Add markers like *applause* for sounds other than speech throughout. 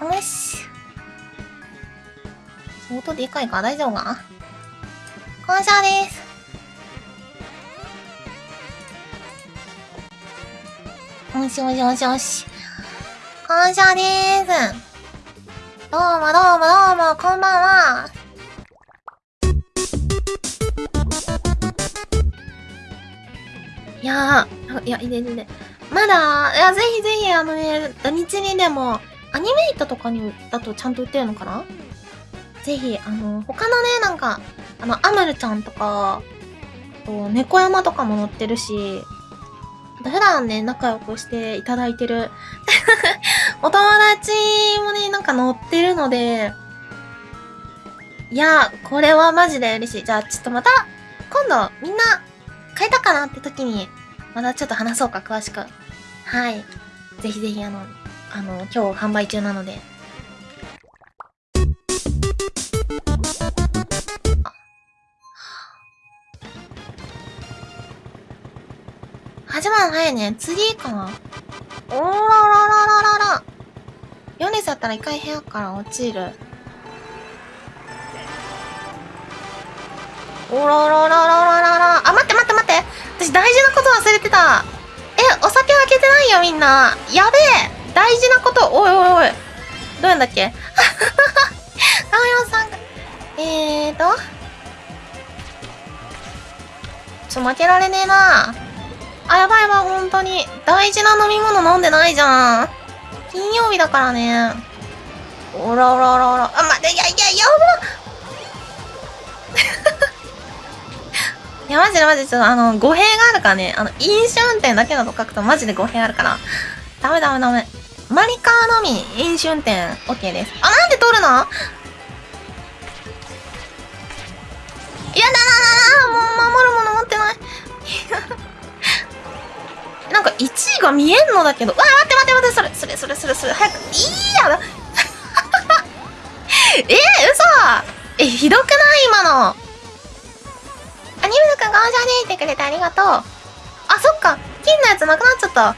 よし。相当でかいか大丈夫かな？感謝です。よしよしよしよし。感謝でーす。どうもどうもどうも、こんばんは。いやー、いや、いいでいで。まだ、いや、ぜひぜひ、あのね、土日にでも、アニメイトとかにだとちゃんと売ってるのかな？ぜひ、あの、他のね、なんか、あの、アムルちゃんとか、と、猫山とかも載ってるし、普段ね、仲良くしていただいてる *laughs* お友達もね、なんか載ってるので、いや、これはマジで嬉しい。じゃあ、ちょっとまた、今度、みんな、買えたかなって時に、またちょっと話そうか、詳しく。はい。ぜひぜひ、あの、あの、今日販売中なので。始まる早いね。次かな。おーらららららら。ヨネスだったら一回部屋から落ちる。おららららららら。あ、待って待って待って。私大事なこと忘れてた。え、お酒開けてないよみんな。やべえ。大事なこと。おいおいおい。どうやんだっけ？*laughs* 青山さんが。えーと。ちょ、負けられねえな。あ、やばいやばい、本当に。大事な飲み物飲んでないじゃん。金曜日だからね。おらおらおらおら。あ、待って、いやいや、やば *laughs* いや、マジでマジで、ちょっとあの、語弊があるからね。あの、飲酒運転だけだと書くとマジで語弊あるから。ダメダメダメ。マリカーのみ、飲酒運転、OK です。あ、なんで取るの？やだなもう守るもの持ってない。*laughs* なんか1位が見えんのだけど。うわ、待って待って待って、それ、それ、それ、それ、それ、早く。いいや。*laughs* えー、嘘え、ひどくない？今の。アニメのくんがおしゃれってくれてありがとう。あ、そっか。金のやつなくなっちゃった。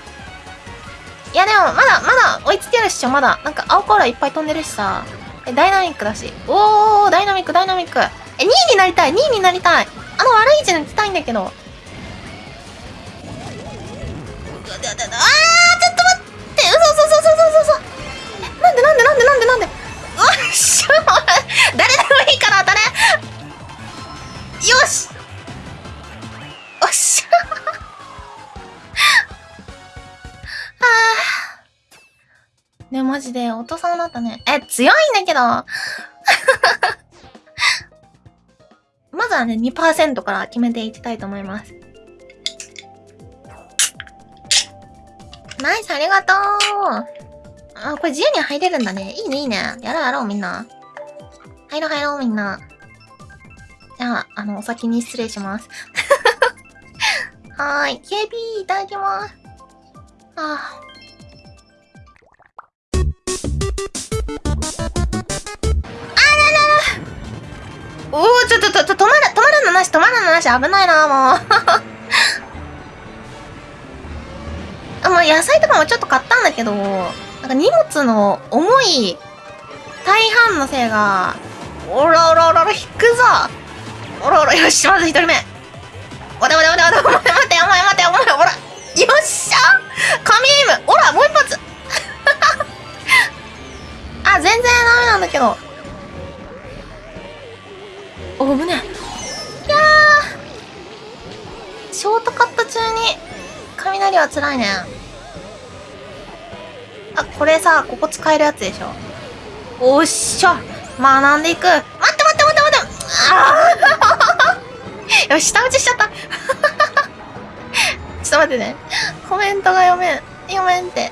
いやでも、まだ、まだ追いつけるっしょ、まだ。なんか青コーラいっぱい飛んでるしさ。え、ダイナミックだし。おー、ダイナミック、ダイナミック。え、2位になりたい、2位になりたい。あの悪い位置に行きたいんだけど。あー、ちょっと待って。嘘嘘嘘嘘嘘嘘。え、なんでなんでなんでなんでなんで。うっしゃ、誰でもいいから当たれ。よし。おっしゃ。はあ。ね、マジで、お父さんだったね。え、強いんだけど。*laughs* まずはね、2%から決めていきたいと思います。ナイス、ありがとう。あ、これ自由に入れるんだね。いいね、いいね。やろうやろう、みんな。入ろう入ろう、みんな。じゃあ、あの、お先に失礼します。*laughs* はーい。KB いただきます。ああ。おおちょっと、ちょっと、止まる、止まるのなし、止まるのなし、危ないな、もう。*laughs* あ、もう野菜とかもちょっと買ったんだけど、なんか荷物の重い大半のせいが、おらおらおらおら、引くぞおらおら、よし、まず一人目。おだおだおだおだ、お前待て、お前待て、お前、おら。よっしゃ神エイムおら、もう一発 *laughs* あ、全然ダメなんだけど。お、危ね。いやー。ショートカット中に、雷は辛いね。あ、これさ、ここ使えるやつでしょ。おっしゃ。学んでいく。待って待って待って待って。あー *laughs* よし、下打ちしちゃった。ちょっと待ってね。コメントが読めん。読めんって。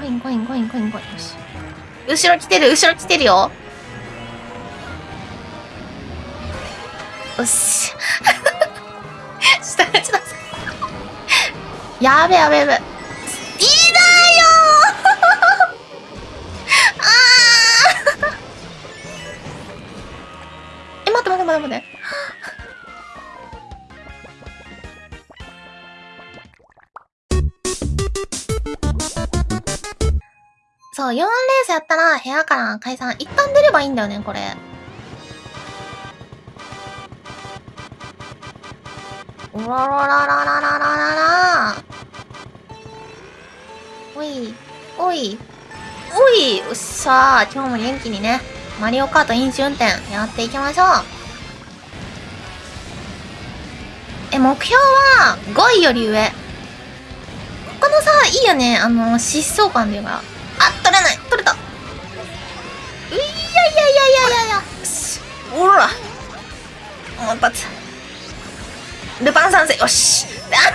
コインコインコインコインコイン。よし。後ろ来てる、後ろ来てるよ。よし。*laughs* 下打ちだ。やべやべやべ。いいだよ *laughs* あえ、待って待って待って待って。そう、4レースやったら部屋から解散。一旦出ればいいんだよね、これ。おらららららららららおい、おい、おい、よっしゃー。今日も元気にね、マリオカート飲酒運転やっていきましょう。え、目標は5位より上。このさ、いいよね。あの、疾走感でいうか。あ、取れない取れたういやいやいやいやいやいや。おら。もう一発。ルパン三世。よし。*laughs* あ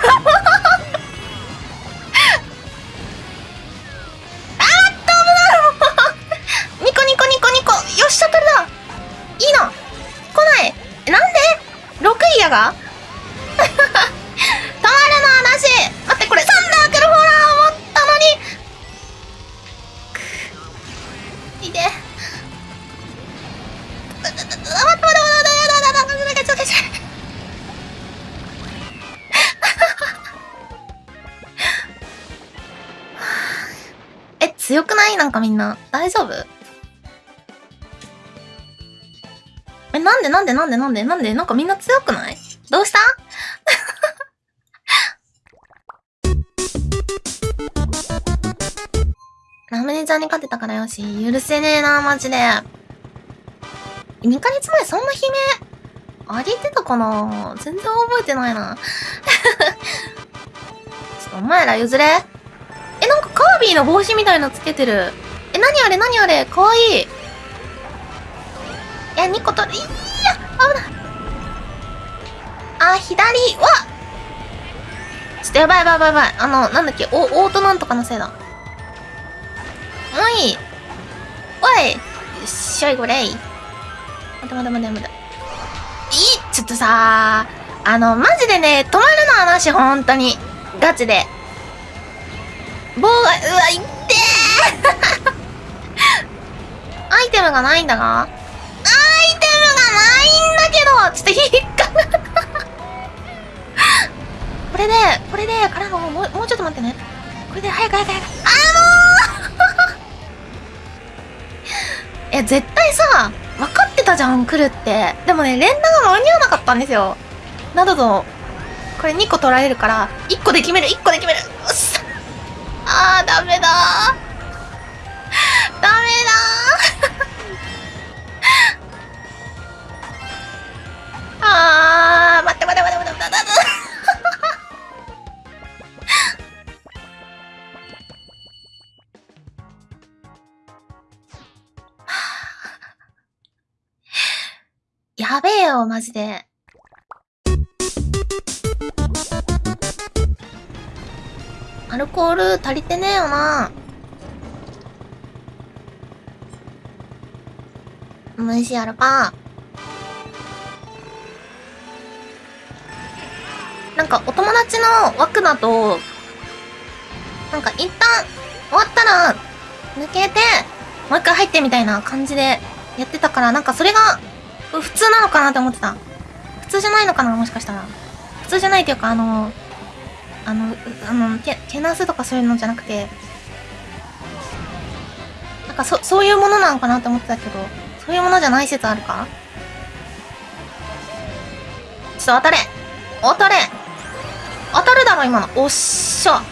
な大丈夫？えなんでなんでなんでなんでなんで？なんかみんな強くない？どうした？*laughs* ラムネちゃんに勝てたからよし。許せねえな、マジで。2ヶ月前そんな悲鳴？あげてたかな？全然覚えてないな。*laughs* ちょっとお前ら譲れえ、なんかカービィの帽子みたいのつけてる。え、何あれ何あれかわいい。いや、2個取る。いや、危ない。あ、左わちょっとやばいやばいやばいやばい。あの、なんだっけ、お、オートなんとかのせいだ。おいおいよっしゃいこれい。待て待て待て待て。いいちょっとさあの、マジでね、止まるの話、ほんとに。ガチで。棒が、うわ、いってーイテムがないんだがアイテムがないんだけどちょっと引っかか *laughs* これで、これで、からの、もう、もうちょっと待ってね。これで、早く早く早く。あーもう *laughs* え、絶対さ、分かってたじゃん、来るって。でもね、連打が間に合わなかったんですよ。などと、これ2個取られるから、1個で決める、1個で決める。うっさ。あー、ダメだー。ダメだー。あー、待って待って待って待って待って待って。やべえよ、マジで。アルコール足りてねえよな。虫アルパなんかお友達の枠だと、なんか一旦終わったら抜けて、もう一回入ってみたいな感じでやってたから、なんかそれが普通なのかなって思ってた。普通じゃないのかなもしかしたら。普通じゃないっていうか、あの、あの、あの、け、けなすとかそういうのじゃなくて、なんかそ、そういうものなのかなって思ってたけど、そういうものじゃない説あるか？ちょっと当たれ当たれろ、今の。おっしゃ。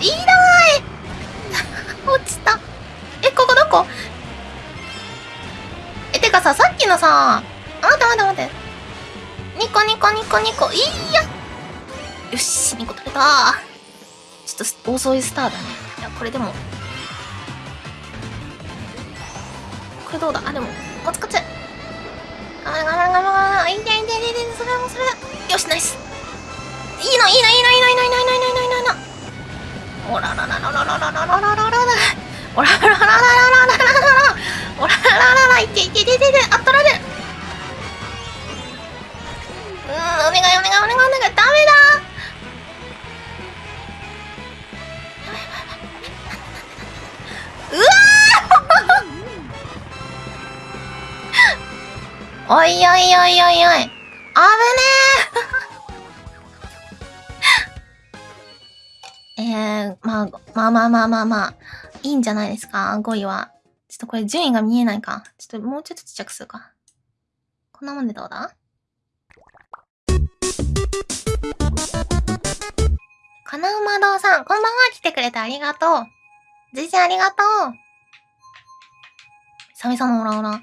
いらない *laughs* 落ちた。え、ここどこ？え、てかさ、さっきのさあ、待って待って待って。ニコニコニコニコ、いいや。よし、2個取れた。ちょっと遅いスターだね。いや、これでも。これどうだ？あ、でも、こっちこっち。頑張れ頑張れ頑張れ頑張れ。いいねいいねいいねいいねそれもそれだ。よし、ナイス。いいのいいのいいのいいのいいのいいのいいのいいのいいのいいの。おららららららららららららら。おらららららららららら。おららららら、いけいけいけいけいけ、あ、取られる。うん、お願いお願いお願いお願い、ダメだうわおいおいおいおいおい。危ねえ。えー、まあ、まあまあまあまあまあ。いいんじゃないですか ?5 位は。ちょっとこれ順位が見えないか。ちょっともうちょっとちっちゃくするか。こんなもんでどうだ？金馬堂さん、こんばんは来てくれてありがとう。じいちゃんありがとう。久々のオラオラ。*laughs*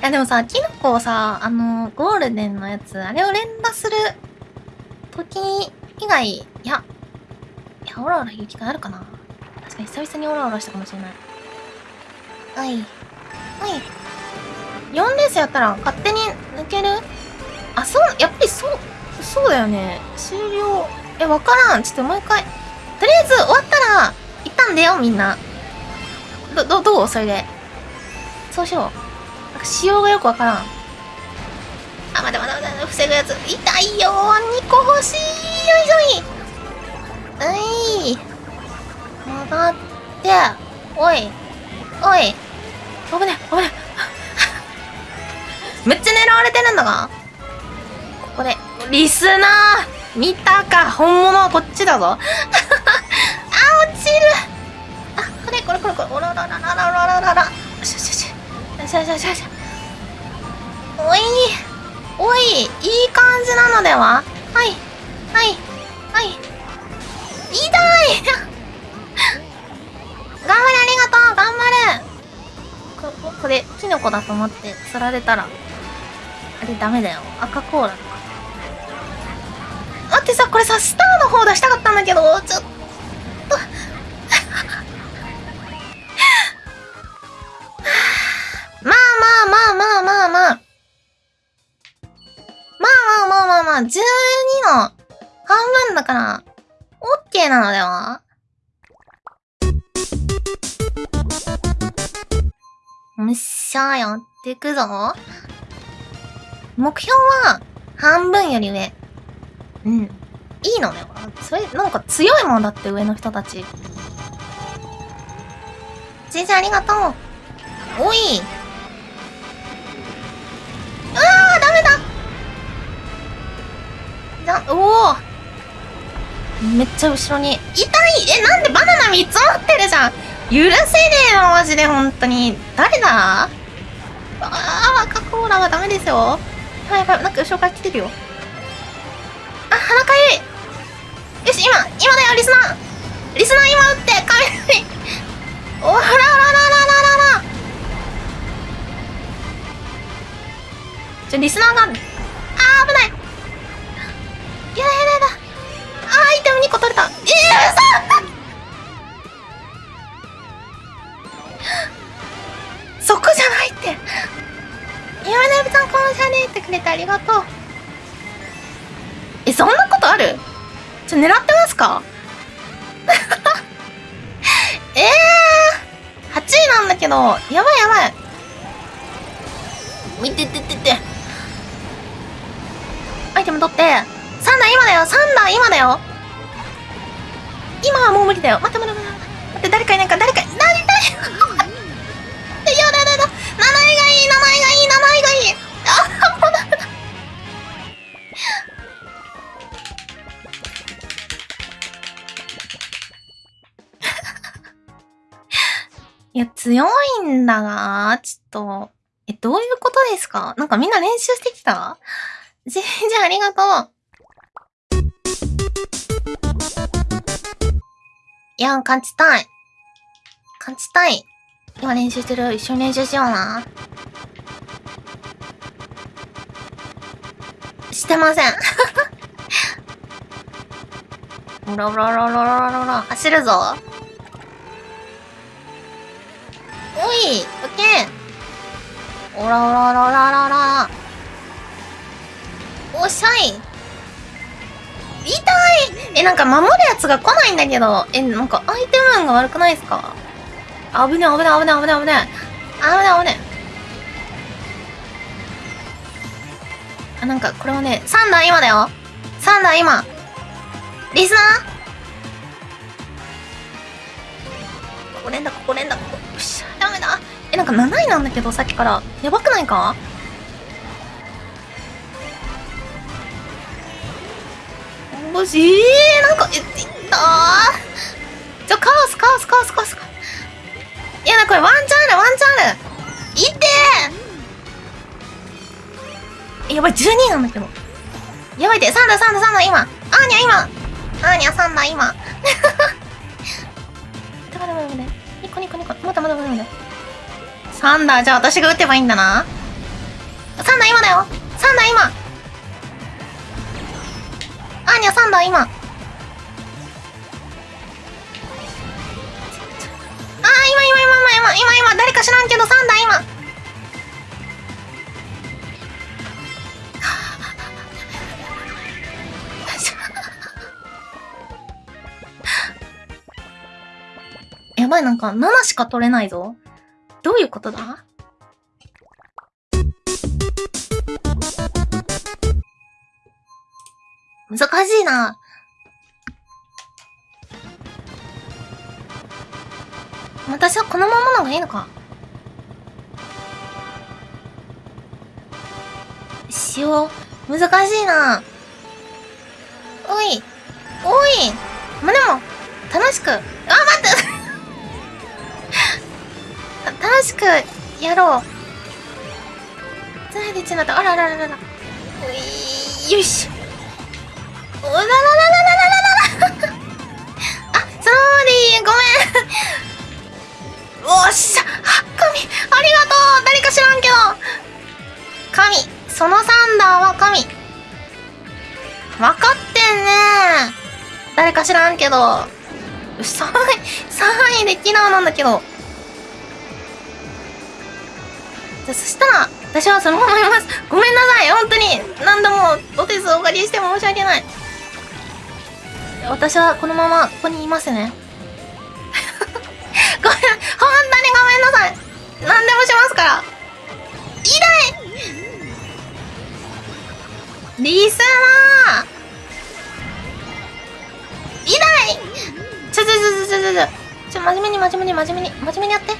いやでもさ、キノコをさ、あの、ゴールデンのやつ、あれを連打する時以外、いや、いや、オラオラ言う機会あるかな確かに久々にオラオラしたかもしれない。はい。はい。4レースやったら勝手に抜ける？あ、そう、やっぱりそう、そうだよね。終了。え、わからん。ちょっともう一回。とりあえず終わったら、一旦出ようみんな。ど、ど、どう？それで。そうしよう。なんか仕様がよくわからん。あ、待て待て待て、防ぐやつ。痛いよー。2個欲しい。よいしょい。うい。戻って。おい。おい。危ね、危ね。*laughs* めっちゃ狙われてるんだが。ここで、リスナー見たか本物はこっちだぞ *laughs* あ、落ちるあ、これこれこれこれ。おらららららららら。よしよしよし。よしよしよしよし。おい。おい、いい感じなのでは？はい。はい。はい。痛い *laughs* 頑張れありがとう頑張れここれ、キノコだと思って釣られたら、あれダメだよ。赤コーラとか。待ってさ、これさ、スターの方出したかったんだけど、ちょっと。まあ、12の半分だから、オッケーなのでは？むっしゃやってくぞ。目標は、半分より上。うん。いいのね。それ、なんか強いもんだって上の人たち。先生ありがとう。おい。じゃ、おおめっちゃ後ろに。痛いえ、なんでバナナ3つ持ってるじゃん許せねえよ、マジで、本当に。誰だ？ああ、赤コーラはダメですよ。はいはい、なんか後ろから来てるよ。あ、鼻かゆい。よし、今、今だよ、リスナー。リスナー今打って、雷。おららららららら。ちょ、リスナーが、あー、危ない。やだやだやだ。あ、アイテム2個取れた。えー、嘘そこ *gasps* じゃないって。今ねぶさんこのシャネってくれてありがとう。えそんなことある？ちょ狙ってますか？え *laughs* えー、8位なんだけどやばいやばい。見てててて。アイテム取って。3段今だよ。3段今だよ。今はもう無理だよ。待って待って待って待って。誰かいないか。誰かいな *laughs* いい名前がいい、名前がいい。*laughs* いや、強いんだが、ちょっと、え、どういうことですか？なんかみんな練習してきた？*laughs* じじゃあありがとう。いや、勝ちたい。勝ちたい。今練習してる。一緒に練習しような。してません。ロロロロロロロロ走るぞ。おい、オッケー。おらおらおらおらおらおら。おっしゃい。痛いえ、なんか守るやつが来ないんだけど。え、なんかアイテム運が悪くないですか？危ね危ね危ね危ね危ね。危ね危ね。あ、なんかこれはね、3段今だよ。3段今。リスナー？ここ連打、ここ連打、ここ。よっしゃ、ダメだ。え、なんか7位なんだけど、さっきから。やばくないか？もし、えー、なんか、え、いったー。ちょ、カオス、カオス、カオス、カオス。いやだ、これワンチャンある、ワンチャンある。いってーやばい、12なんだけど。やばいって、サンダー、サンダー、サンダー、今。アーニャ、今。アーニャ、サンダー、今。待って待って待って。ニコニコニコ。待って待って待って。サンダー、じゃあ私が打てばいいんだな。サンダー、今だよ。サンダー、今。アーニャ、サンダー、今。あー、今、今、今、今、今、今、今、誰か知らんけど、サンダー、今。*laughs* やばい、なんか7しか取れないぞ。どういうことだ？難しいな。私はこのままの方がいいのかしよう。難しいな。おい。おい。まあ、でも、楽しく。あ、待って *laughs* 楽しくやろう。つないでちなった。あららららら。おいよし。おらららららららららあ、そのままでいい。ごめん。おっしゃ。神。ありがとう。誰か知らんけど。神。そのサンダーは神。わかってんね誰か知らんけど。3位、3位でキナーなんだけど。じゃ、そしたら、私はそのままいます。ごめんなさい。本当に。何度もお手数お借りして申し訳ない。私はこのままここにいますね。*laughs* ごめん、本当にごめんなさい。何でもしますから。痛いリスナー痛いちょちょちょちょちょちょちょ真面目に真面目に真面目に真面目にやって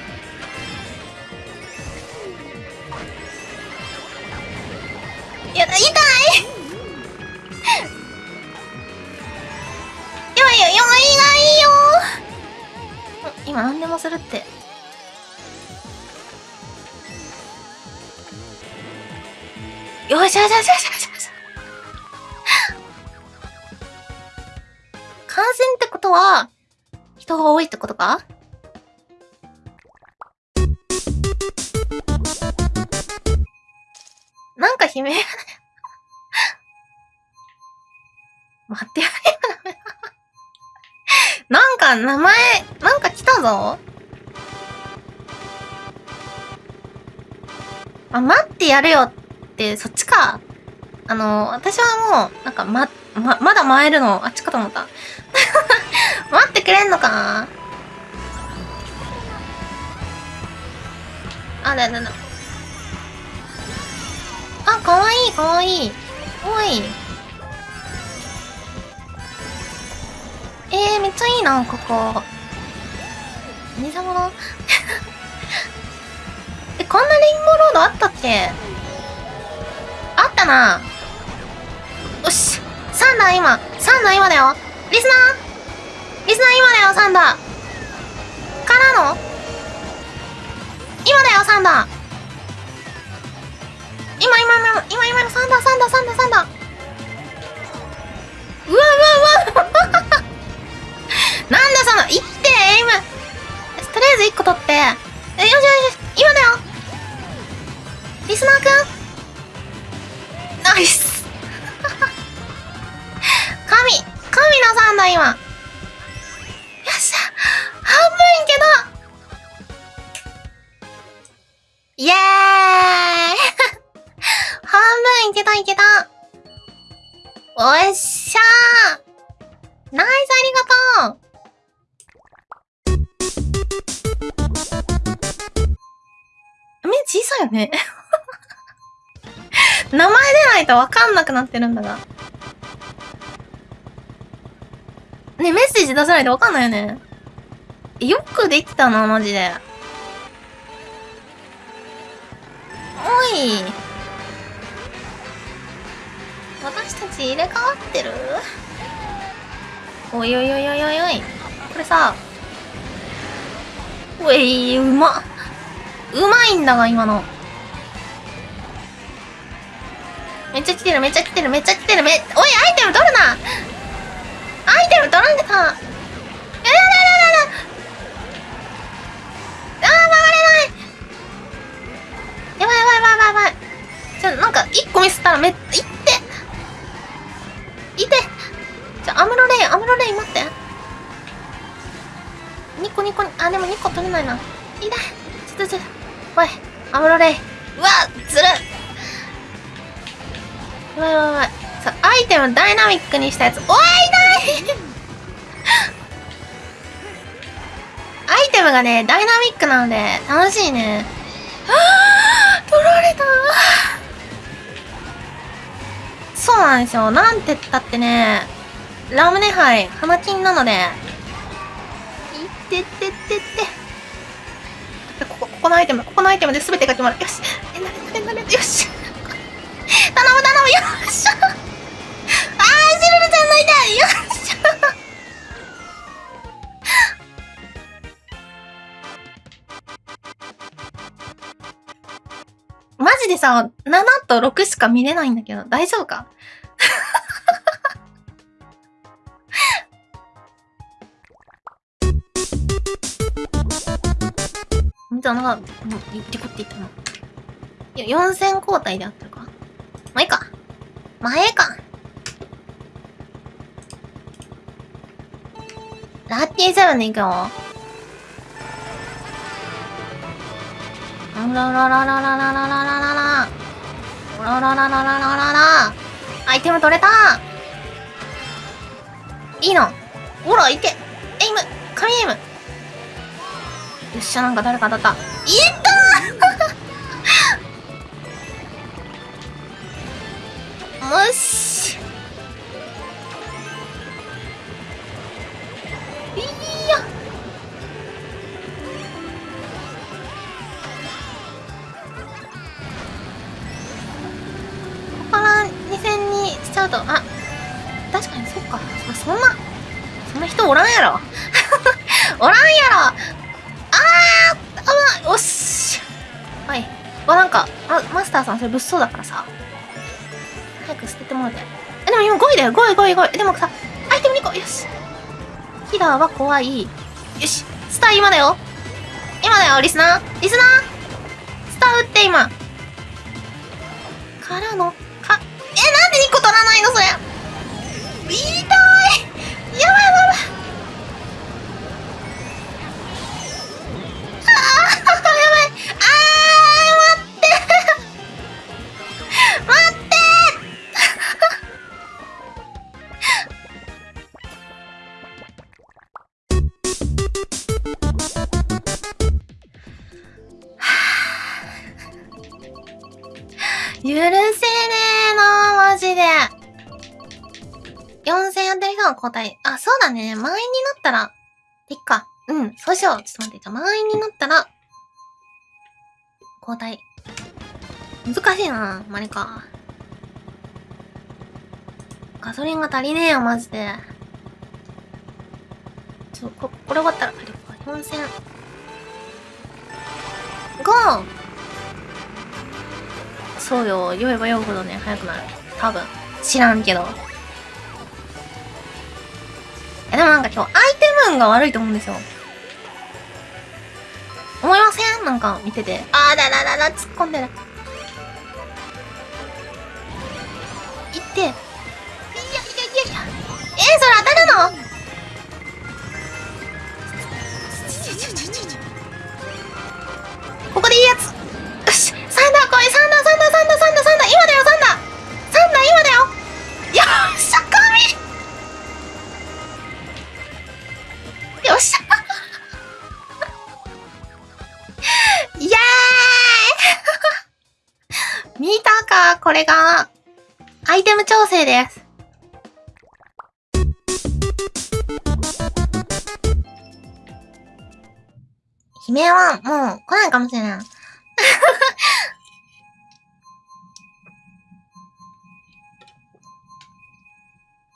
いや痛いやばいよよいがいいよ。今何でもするって。よしよしよしよしよしよし。感染ってことは人が多いってことか？なんか悲鳴が。ね *laughs* 待ってやれよなんか名前、なんか来たぞ。あ、待ってやるよって、そっちか。あの、私はもう、なんか、ま、ま、まだ回るの、あっちかと思った。*laughs* 待ってくれんのかなあ、だだだ。あ、かわいい、かわいい。おい。えー、めっちゃいいな、ここ。偽物？*laughs* え、こんなレインボーロードあったっけ？あったな。よし。サンダー今。サンダー今だよ。リスナー？リスナー今だよ、サンダー。からの？今だよ、サンダー。今、今、今、今、今、サンダー、サンダー、サンダー、サンダー。うわうわうわなんだその、いってエイム。とりあえず1個取って。よしよしよし、今だよ。リスナーくん。ナイス。*laughs* 神。神のサンダー今。よっしゃ。半分いけた。イエーイ。*laughs* 半分いけたいけた。おっしゃナイスありがとう。目小さいよね *laughs* 名前出ないとわかんなくなってるんだが。ねメッセージ出さないとわかんないよね。よくできたな、マジで。おい。私たち入れ替わってる？おいおいおいおいおい。これさ、うえいうまっうまいんだが今の。めっちゃ来てるめっちゃ来てるめっちゃ来てる。めおいアイテム取るな。アイテム取らんでた。やだやだやだやだ。あー曲がれない。やばいやばいやばいやばいちょなんか一個ミスったらめっいって。いて。ちょアムロレイアムロレイ待って。ニコニコにあでも2個取れないな。痛いちょっとちょっと。おいアムロレイうわずる。やばいやばいやばいさアイテムダイナミックにしたやつ。おい痛い。*laughs* アイテムがねダイナミックなので楽しいね。はあ取られた。そうなんですよ。なんて言ったってねラムネ杯花金なので。いってってってってここのアイテムここのアイテムで全てが決まるよし。えなれなれなれよし頼む頼むよっしゃあーシルルちゃんの痛いよっしゃマジでさ、7と6しか見れないんだけど、大丈夫かじゃあ、なんか、もう、リコって言ったの。いや、4000交代であってるか。まあ、いいか。まあ、ええか。ラッキーセブンで行くよ。あららららららららららら。らららららららら。アイテム取れたいいの。ほら、いけ。エイム。神エイム。よっしゃ、なんか誰か当たった。いそれ物騒だからさ。早く捨ててもらって。え、でも今5位だよ。5位、5位、5位。でもさ、アイテム2個。よし。キラーは怖い。よし。スター今だよ。今だよ、リスナー。リスナースター打って今。いな、マリカ。ガソリンが足りねえよ、マジで。ちょ、こ、これ終わったら、あれか、4000。ゴーそうよ、酔えば酔うほどね、早くなる。多分。知らんけど。え、でもなんか今日、アイテム運が悪いと思うんですよ。思いません？なんか見てて。あーだだだだ、突っ込んでる。それ当たるの？ここでいいやつ。よし、サンダー来い、サンダー、サンダー、サンダー、サンダー、サンダー、サンダー、今だよ、サンダー。サンダー、今だよ。よっしゃ、神よっしゃ。イエーイ見たかこれが、アイテム調整です。悲鳴はもう来ないかもしれない。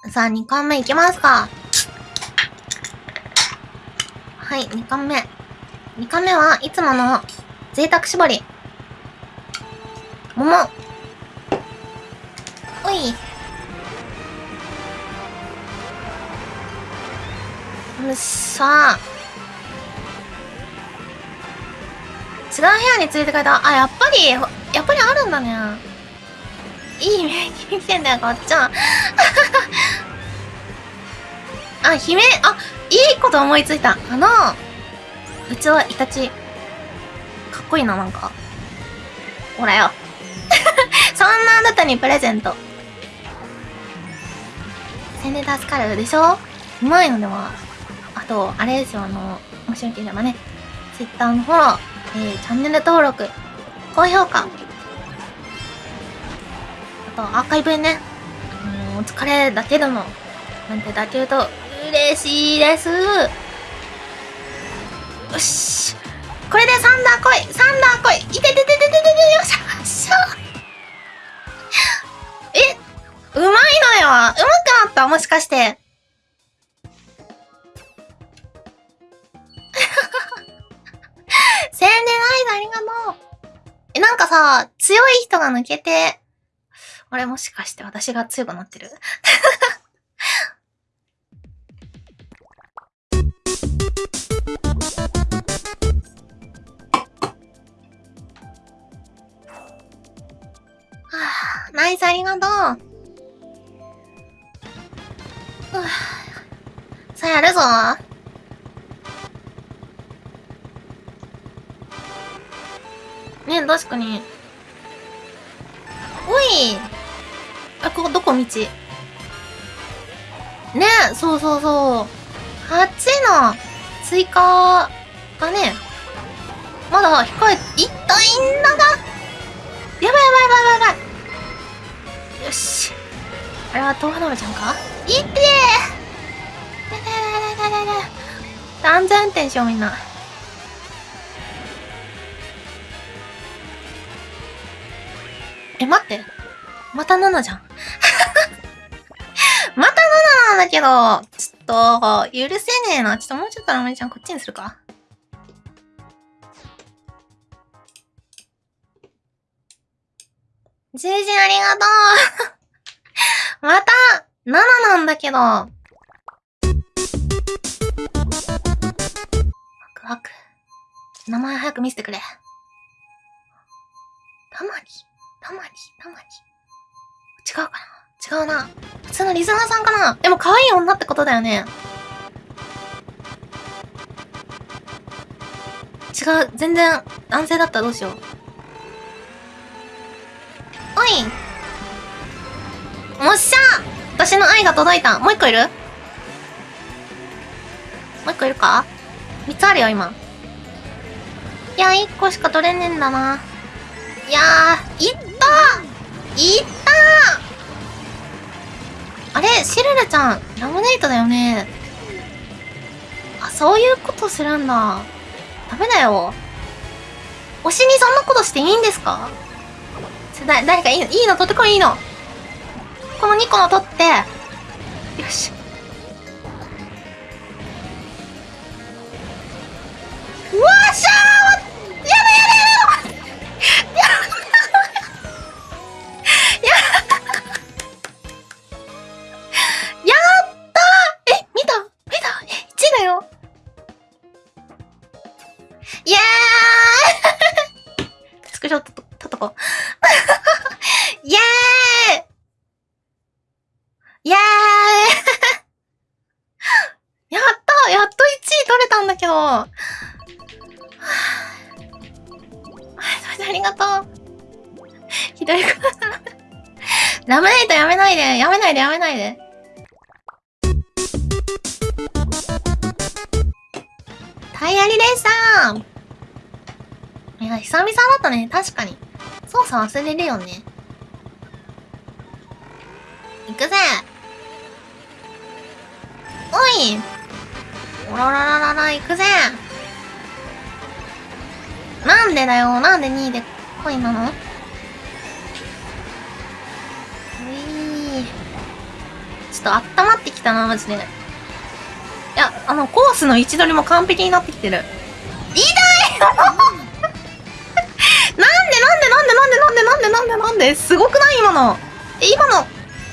*laughs* さあ、2巻目いきますか。はい、2巻目。2回目はいつもの贅沢絞り。桃。おい。よっしゃ違う部屋に連れてかれた。あ、やっぱり、やっぱりあるんだね。いい目に見てんだよ、こっちは。*laughs* あ、姫、あ、いいこと思いついた。あの、うちはイタチ。かっこいいな、なんか。ほらよ。*laughs* そんなあなたにプレゼント。宣伝助かるでしょ？うまいのでは。あと、あれですよ、あの、もしよければね、Twitter のフォロー、えー、チャンネル登録、高評価。あと、アーカイブね、あのお疲れだけでも、なんてだけ言うと、嬉しいです。よし。これでサンダー来いサンダー来いいてててててててよっしゃよしゃえうまいのようまくなったもしかして。宣伝ないありがとう。え、なんかさ、強い人が抜けて、あれもしかして私が強くなってる？*laughs* ナイスありがとう。さあやるぞ。ね確かに。おい。あ、ここどこ？道。ねそうそうそう。8の追加がね、まだ控え、いったいんだがやばいやばいやばいやばい。よし。あれは東花ちゃんか？いってー。安全運転しようみんな。え、待って。また7じゃん。*laughs* また7なんだけど、ちょっと、許せねえな。ちょっともうちょっとラムちゃんこっちにするか。十字ありがとう *laughs* また !7 なんだけど。ワクワク。名前早く見せてくれ。たまに、たまに、たまに。違うかな？違うな。普通のリズナーさんかな？でも可愛い女ってことだよね。違う、全然男性だったらどうしよう。おいもっしゃ私の愛が届いた。もう一個いる？もう一個いるか？三つあるよ、今。いや、一個しか取れねえんだな。いやー、いったいったあれシルルちゃん、ラムネイトだよね。あ、そういうことするんだ。ダメだよ。推しにそんなことしていいんですか？だ誰かいいの？いいの取ってこいいいの。この2個の取って。よし。うわっしゃーやだやだやだ。やないで、やめないで。タイヤリでしたいや、久々だったね、確かに。操作忘れるよね。行くぜ。おい。おららららら、行くぜ。なんでだよ。なんで2位で恋なの？と温まってきたな、マジで。いや、あの、コースの位置取りも完璧になってきてる。いいなんでなんでなんでなんでなんでなんでなんでなんですごくない？今の。え今の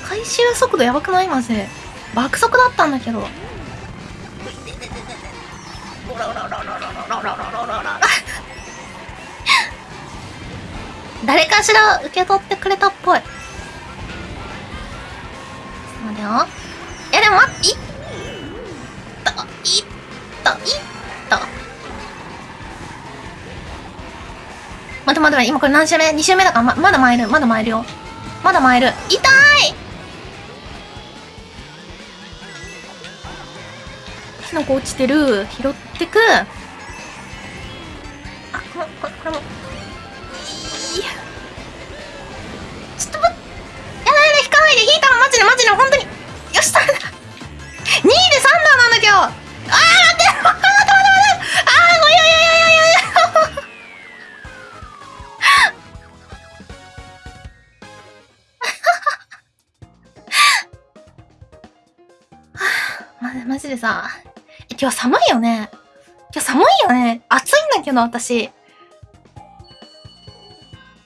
回収速度やばくない？マジで。爆速だったんだけど。*laughs* 誰かしら受け取ってくれたっぽい。よいやでも待っていったいったいった待って待て待て今これ何周目 ?2 周目だからままだ参るまだ参るよ。まだ参る。痛い！火の粉落ちてる。拾ってく。暑いんだけど私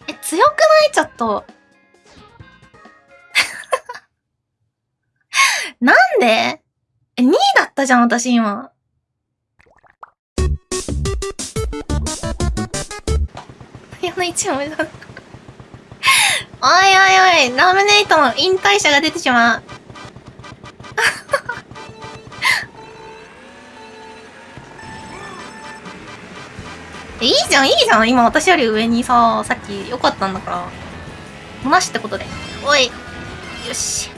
え強くない？ちょっと *laughs* なんで？え、2位だったじゃん、私今。やの1も。おいおいおい、ラムネイトの引退者が出てしまう。えいいじゃん、いいじゃん。今私より上にさ、さっき良かったんだから。なしってことで。おい。よし。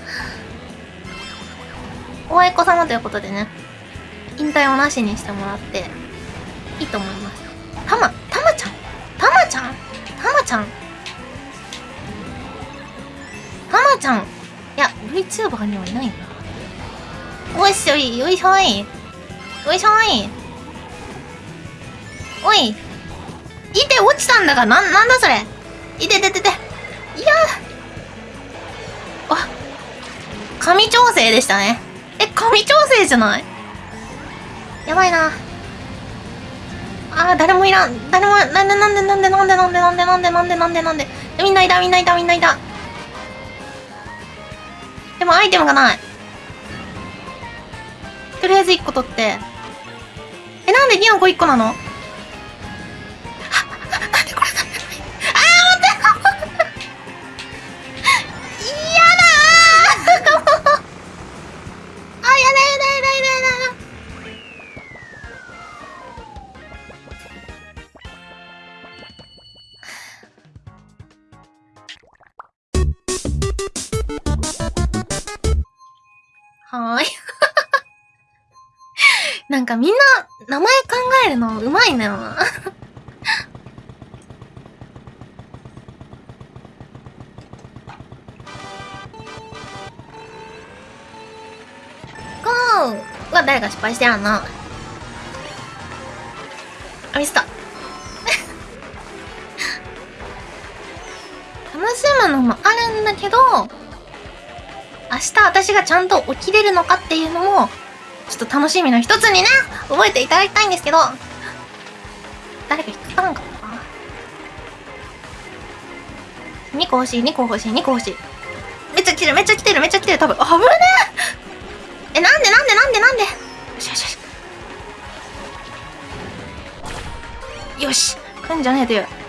おあいこ様ということでね、引退をなしにしてもらって、いいと思います。たま、たまちゃん？たまちゃん？たまちゃん？たまちゃん？いや、VTuber にはいないんだ。おいしょい、よいしょい。よいしょい。おい。いて、落ちたんだが、な、なんだそれ？いてててて。いやあ、神調整でしたね。え、神調整じゃない？やばいな。あー、誰もいらん。誰も、なんでなんでなんでなんでなんでなんでなんでなんでなんでなんで。みんないたみんないたみんないた。でもアイテムがない。とりあえず1個取って。え、なんでキノコ1個なの？なんかみんな名前考えるのうまいんだよな。ゴーは誰が失敗してやんの？あ、ミスった。楽しむのもあるんだけど、明日私がちゃんと起きれるのかっていうのも、ちょっと楽しみの一つにね、覚えていただきたいんですけど、誰か引っかからんかったな ?2 個欲しい、2個欲しい、2個欲しい。めっちゃ来てる、めっちゃ来てる、めっちゃ来てる、多分。危ねええ、なんでなんでなんでなんでよしよしよし。よし、来んじゃねえという。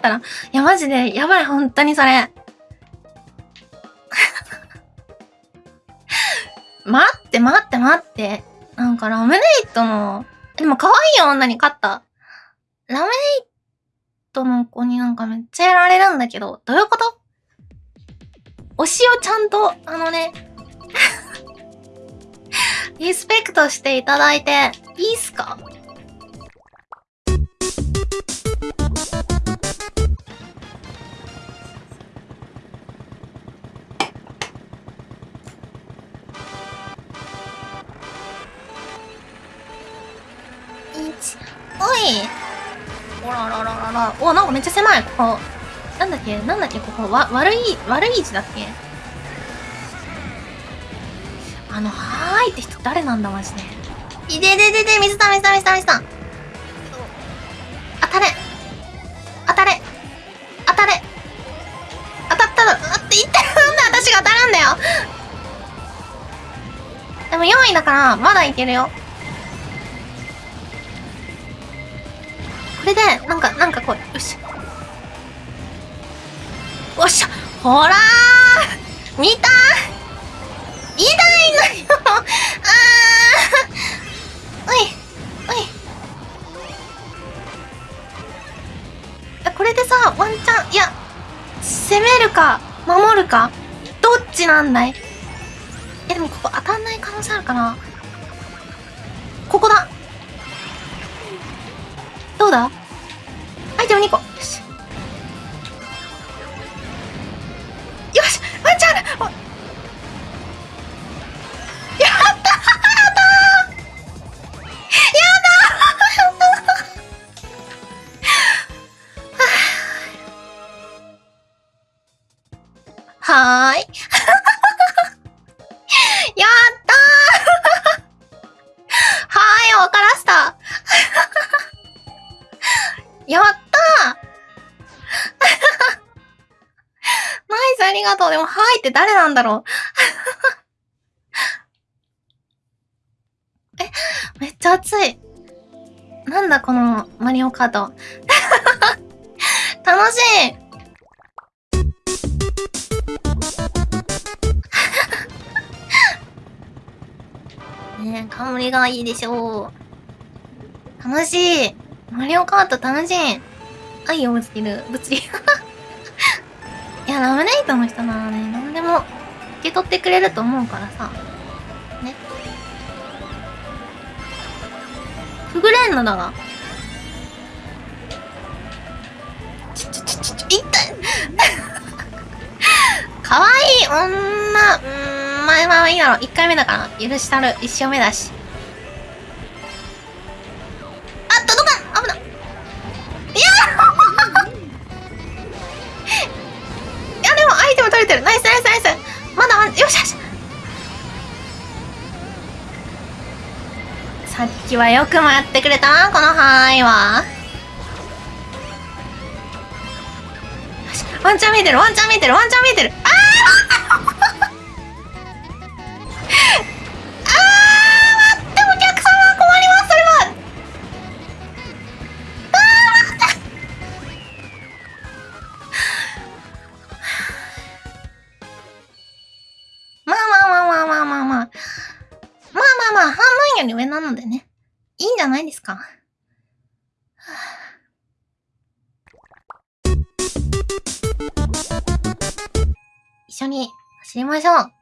で寝れなくなったら、いや、マジで、やばい、本当にそれ。*laughs* 待って、待って、待って。なんか、ラムネイトの、でも可愛い女に勝った。ラムネイトの子になんかめっちゃやられるんだけど、どういうこと？推しをちゃんと、あのね、*laughs* リスペクトしていただいて、いいっすか？いおららららら。おなんかめっちゃ狭い。ここ。なんだっけ？なんだっけ？ここ。わ悪い悪い位置だっけ？あのはーいって人誰なんだマジで。いでででで水た水た水た水た当たれ。当たれ。当たれ。当たったらあって言ってなんで私が当たるんだよ。でも4位だからまだいけるよ。これでなんかなんかこうよし。おっしゃほら見た。痛いのよ。あー。おいおい。えこれでさワンチャンいや攻めるか守るかどっちなんだい？えでもここ当たんない可能性あるかな。ここだ。どうだ？アイテム2個なんだろう *laughs* え、めっちゃ熱い。なんだ、このマリオカート。*laughs* 楽しい *laughs* ねえ、香りがいいでしょう。楽しい。マリオカート楽しい。愛をぶつける物理。いや、ラムネイトの人ならね、何でも受け取ってくれると思うからさ。ね。くぐれんのだが。ちょちょちょちょちょ、痛いかわいい女、うーん、前はいいだろう。一回目だから。許したる。一生目だし。キはよくもやってくれた、この範囲は。ワンチャン見てる、ワンチャン見てる、ワンチャン見てる。に走りましょう。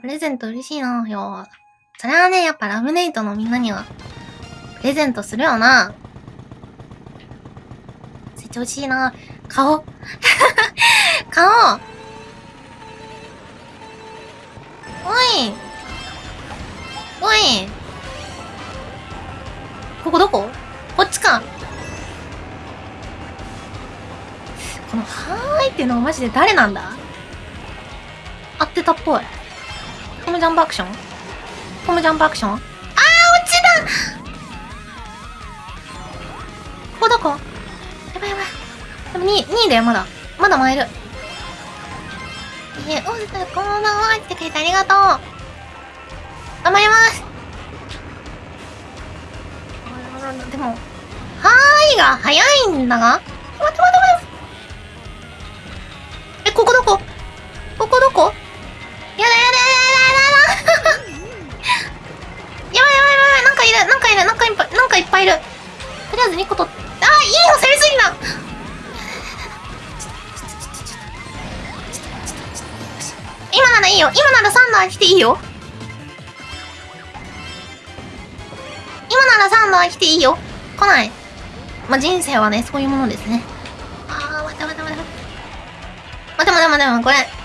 プレゼント嬉しいなよ。それはね、やっぱラムネイトのみんなには、プレゼントするよな。成長しいな。顔。*laughs* 顔。おい。おい。ここどこ？こっちか。この、はーいっていうのはマジで誰なんだ？ってたっぽい。トムジャンプアクション？トムジャンプアクション？あー、落ちたここどこ？やばいやばい。でも2、2位だよ、まだ。まだ前いる。え、おずくん、こんばんはってくれてありがとう。頑張ります。でも、はーいが早いんだが待って待って待って。いいよ。来ない。まあ、人生はねそういうものですね。ああ待って待って待って待って。待って待って待ってこれ。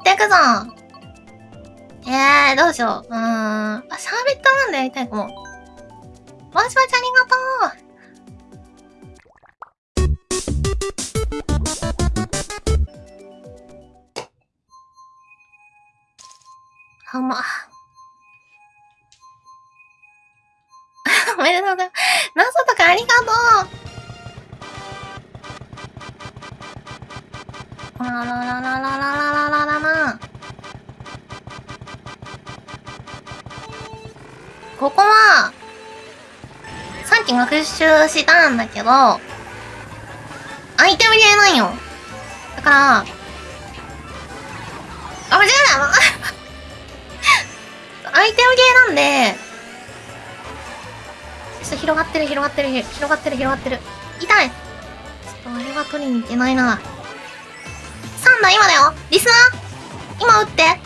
っていくぞえー、どうしよう。うーん。あ、シャーベットなんドやりたいかも。わしわちありがとうあ、ま。*laughs* おめでとうございます。謎とかありがとうあらららさっき学習したんだけど、アイテム入れないよ。だから、あ、間違えた *laughs* アイテムゲーなんで、ちょっと広がってる広がってる広がってる広がってる。痛いちょっとあれは取りに行けないな。サンダー今だよリスナー？今撃って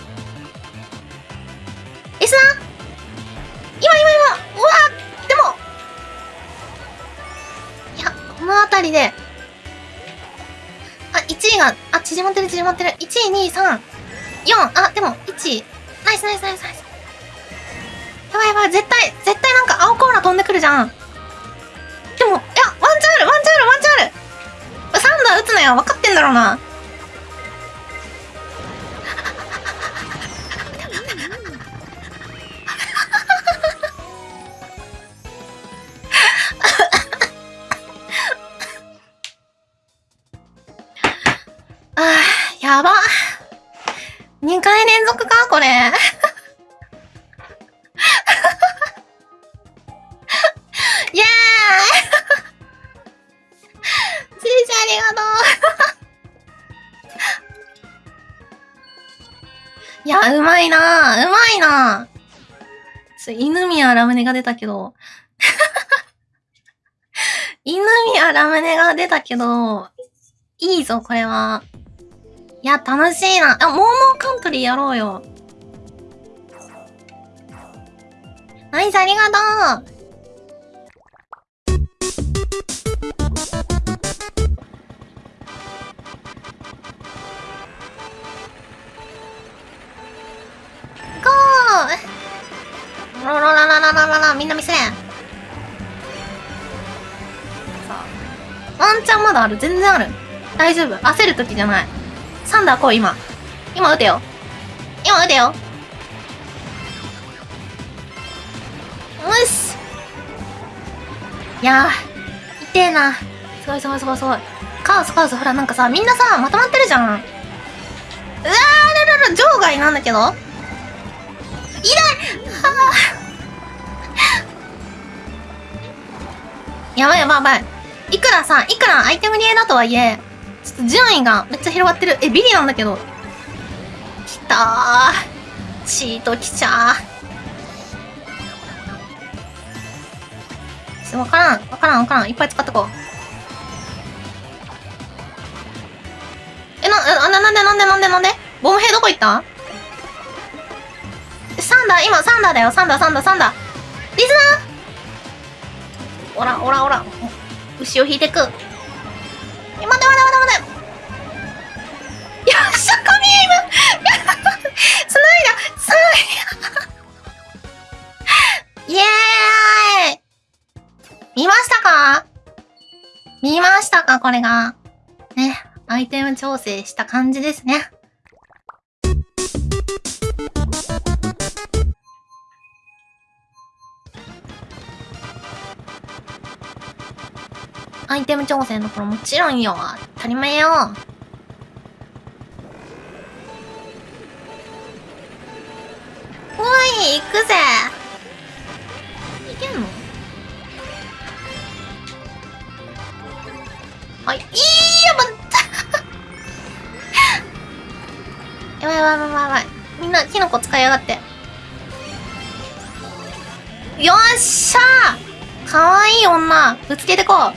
が、あ、縮まってる縮まってる。1、2、3、4、あ、でも、1。ナイスナイスナイスナイス。やばいやばい、絶対、絶対なんか青コーラ飛んでくるじゃん。でも、いや、ワンチャンある、ワンチャンある、ワンチャンある。サンダー撃つのよ、分かってんだろうな。が出たけど *laughs* 犬宮ラムネが出たけど、いいぞ、これは。いや、楽しいな。あ、モーモンカントリーやろうよ。ナイス、ありがとうある。全然ある。大丈夫。焦る時じゃない。サンダー来い今。今撃てよ。今撃てよ。よし。いやー痛えな。すごいすごいすごいすごい。カオスカオスほらなんかさみんなさまとまってるじゃん。うわーららら場外なんだけど。痛い。はあやばいやばいやばい。いくらさ、いくらアイテムリエだとはいえ、ちょっと順位がめっちゃ広がってる。え、ビリなんだけど。きたー。チートきちゃー。わからん。わからんわからん。いっぱい使っとこう。え、な、な、なんでなんでなんでなんで？ボム兵どこ行った？サンダー、今サンダーだよ。サンダー、サンダー、サンダー。リズナー？おら、おら、おら。牛を引いてく。待て待て待て待て。よっしゃ、神今つ *laughs* ないだつないだイエーイ見ましたか？見ましたか？これが。ね。アイテム調整した感じですね。アイテム調整の頃もちろんよ。当たり前よ。おい、行くぜ。いけんの？はい、いいよ、まった *laughs* やばいやばいやばいやばい。みんな、キノコ使いやがって。よっしゃーかわいい女ぶつけてこうあ、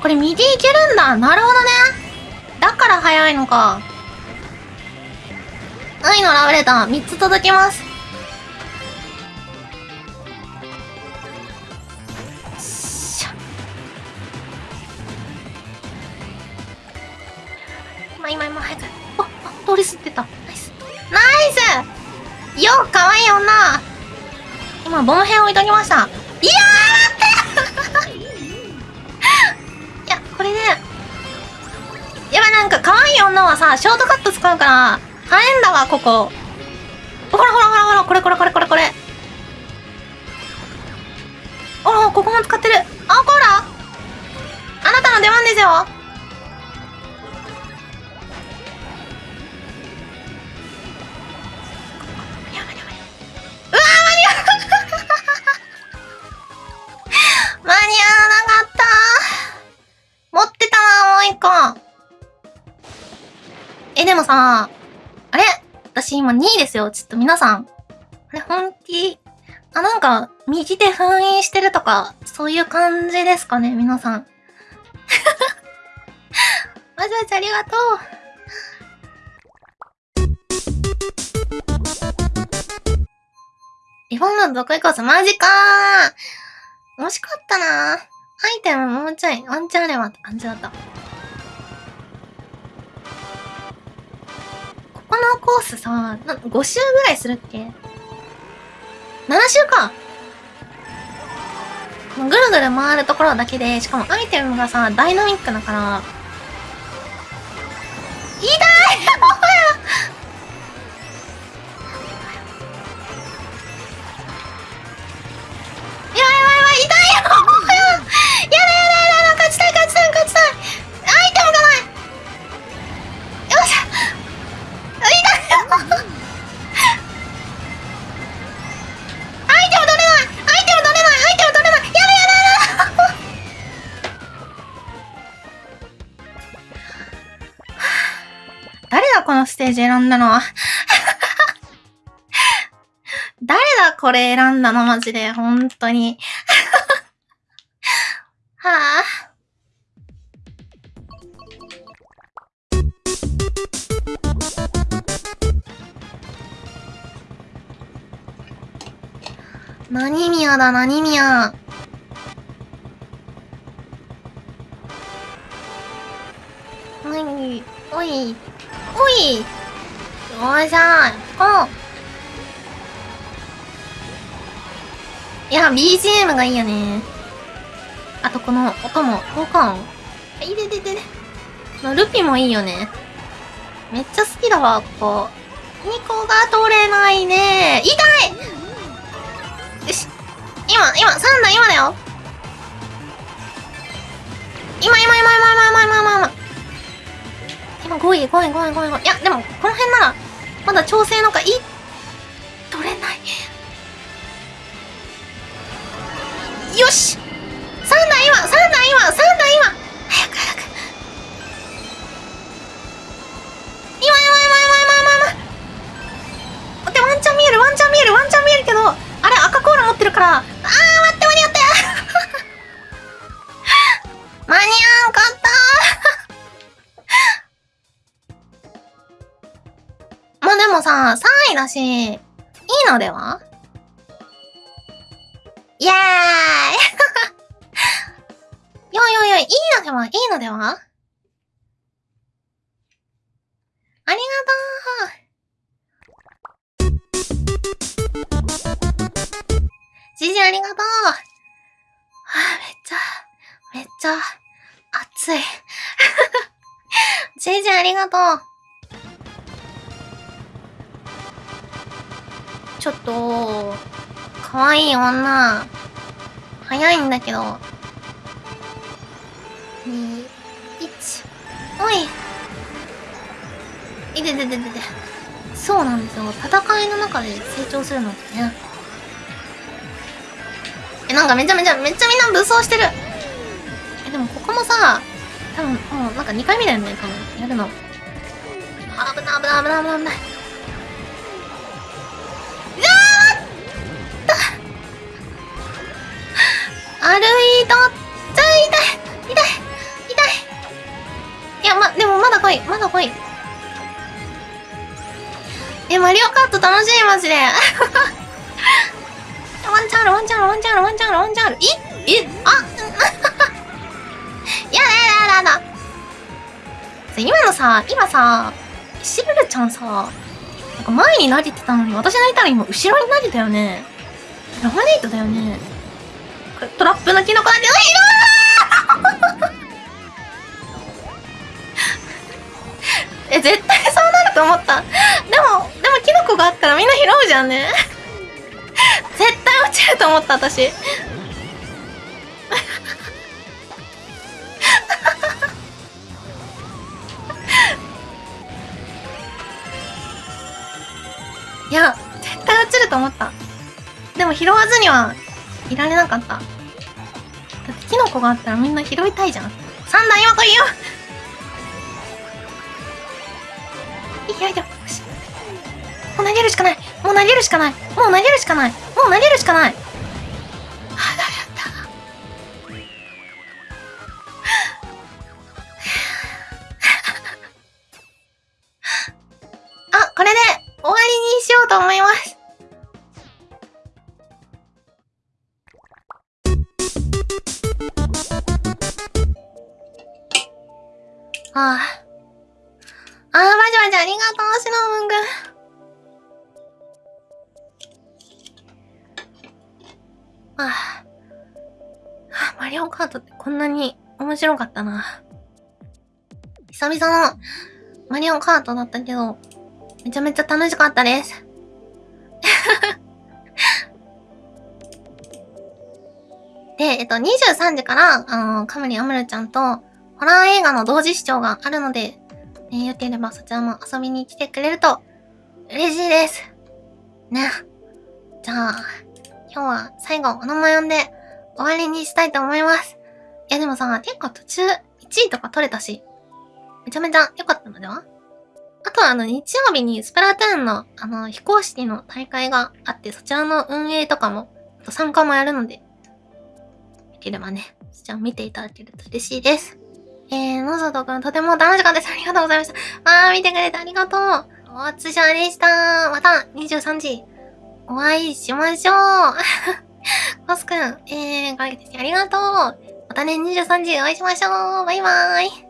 これ右いけるんだなるほどねだから早いのか。愛のラブレター3つ届きます。しゃ今今今早く。あ、あ、通り過ぎてた。ナイス。ナイスよっかわいい女今、ボム編置いときました。いやーなんか可愛い女はさ、ショートカット使うから、早いんだわ、ここ。ほらほらほらほら、これこれこれこれこれ。あら、ここも使ってる。あ、こらあなたの出番ですよ。今2位ですよ。ちょっと皆さん。あれ、本気？あ、なんか、右手封印してるとか、そういう感じですかね、皆さん。*laughs* わざわざありがとう。リフォームの得意コース、マジかー惜しかったなーアイテムもうちょい、ワンチャンあればって感じだった。このコースさ、な5周ぐらいするっけ ?7 周か。ぐるぐる回るところだけで、しかもアイテムがさ、ダイナミックだから、痛い！*laughs* ージ選んだの。は *laughs* 誰だこれ選んだの？マジで。本当に。*laughs* はあ。何宮だ？何宮？おいおいおい。おいよっしゃおういや BGM がいいよね。あとこの音も効果音。いででででのルピもいいよね。めっちゃ好きだわここ。2個が取れないね。痛い。よし。今今3だ今だよ。今今今今今今今今。今5位5位5位5位5位。いやでもこの辺なら。まだ調整のかい取れない。よし！3だ今！3だ今！3だ今！早く早く。今今今今今今今。待ってワンチャン見えるワンチャン見えるワンチャン見えるけどあれ赤コーラ持ってるからさ3位だし。いいのでは？イエーイ！*laughs* よいよいよい、いいのでは？いいのでは？ありがとう。じじありがとう。はあ、めっちゃ、めっちゃ、暑い。*laughs* じじありがとう。ちょっと、かわいい女。早いんだけど。2、1。おい。いててててて。そうなんですよ。戦いの中で成長するのってね。え、なんかめちゃめちゃ、めっちゃみんな武装してる。え、でもここもさ、多分もうなんか2回目だよね、多分。やるの。あ、危ない危ない危ない危ない危ない。歩いとっちゃ痛い痛い痛いい。や、ま、でもまだ来いまだ来い。え、マリオカート楽しいマジで。*laughs* ワンチャンあるワンチャンあるワンチャンあるワンチャンあるワンチャンある。いえあ *laughs* やだやだやだ。やだ今のさ今さシぶルちゃんさなんか前に投げてたのに私投げたら今後ろに投げたよね。ラマネイトだよね。トラップのキノコなんて、う *laughs* わえ、絶対そうなると思った。でも、でもキノコがあったらみんな拾うじゃんね。絶対落ちると思った私 *laughs* いや絶対落ちると思ったでも拾わずにはいられなかった。だってキノコがあったらみんな拾いたいじゃん。三段今来いよ。いやいやよし。もう投げるしかない。もう投げるしかない。もう投げるしかない。もう投げるしかない。あだった？*laughs* あこれで終わりにしようと思います。ああ。ああ、バジバジありがとう、シノムン君。ああ、マリオカートってこんなに面白かったな。久々のマリオカートだったけど、めちゃめちゃ楽しかったです。*laughs* で、えっと、23時から、あの、カムリアムルちゃんと、ホラー映画の同時視聴があるので、ね、よければそちらも遊びに来てくれると、嬉しいです。ね。じゃあ、今日は最後お名前呼んで終わりにしたいと思います。いやでもさ、結構途中1位とか取れたし、めちゃめちゃ良かったのでは？あとはあの日曜日にスプラトゥーンのあの非公式の大会があって、そちらの運営とかも、あと参加もやるので、できればね、そちら見ていただけると嬉しいです。えー、のぞとくんとても楽しかったです。ありがとうございました。あー、見てくれてありがとう。お疲れでした。また23時。お会いしましょう *laughs* コスくん、えー、かけてありがとうまたね、23時お会いしましょうバイバーイ